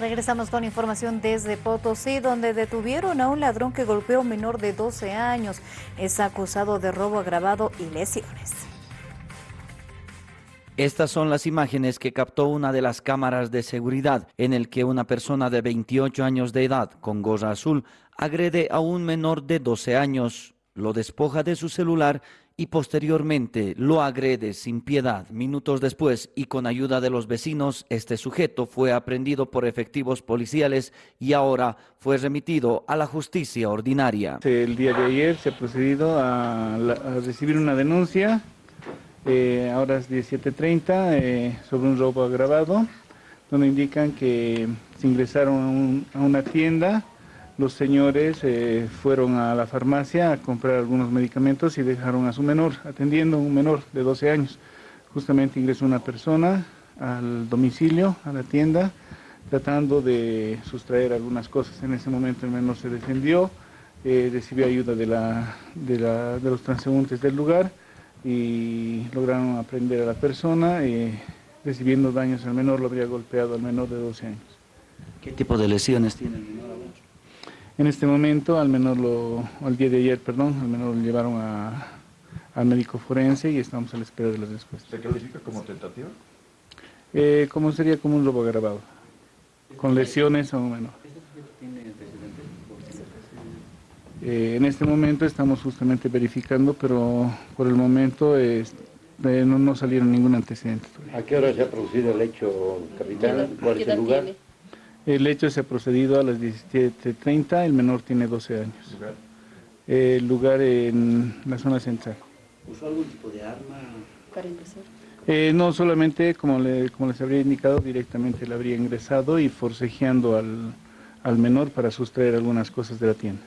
Regresamos con información desde Potosí, donde detuvieron a un ladrón que golpeó a un menor de 12 años. Es acusado de robo agravado y lesiones. Estas son las imágenes que captó una de las cámaras de seguridad en el que una persona de 28 años de edad con gorra azul agrede a un menor de 12 años, lo despoja de su celular y posteriormente lo agrede sin piedad. Minutos después y con ayuda de los vecinos, este sujeto fue aprendido por efectivos policiales y ahora fue remitido a la justicia ordinaria. El día de ayer se ha procedido a, recibir una denuncia eh, ahora es 17.30, eh, sobre un robo agravado, donde indican que se ingresaron a, una tienda, los señores eh, fueron a la farmacia a comprar algunos medicamentos y dejaron a su menor, atendiendo a un menor de 12 años. Justamente ingresó una persona al domicilio, a la tienda, tratando de sustraer algunas cosas. En ese momento el menor se defendió, recibió ayuda de, de los transeúntes del lugar, y lograron aprender a la persona, y recibiendo daños al menor, lo habría golpeado al menor de 12 años. ¿Qué tipo de lesiones tiene el menor? En este momento, al menor, lo, al día de ayer, perdón, al menor lo llevaron a, al médico forense y estamos a la espera de las respuestas. ¿Se califica como tentativa? Eh, como sería como un robo agravado, con lesiones a un menor. Eh, en este momento estamos justamente verificando, pero por el momento eh, no, salieron ningún antecedente. ¿A qué hora se ha producido el hecho, capitán? ¿Cuál es el lugar? El hecho se ha procedido a las 17.30, el menor tiene 12 años. ¿Lugar? el lugar en la zona central. ¿Usó algún tipo de arma? Para ingresar. Eh, no, solamente, como, como les habría indicado, directamente le habría ingresado y forcejeando al, al menor para sustraer algunas cosas de la tienda.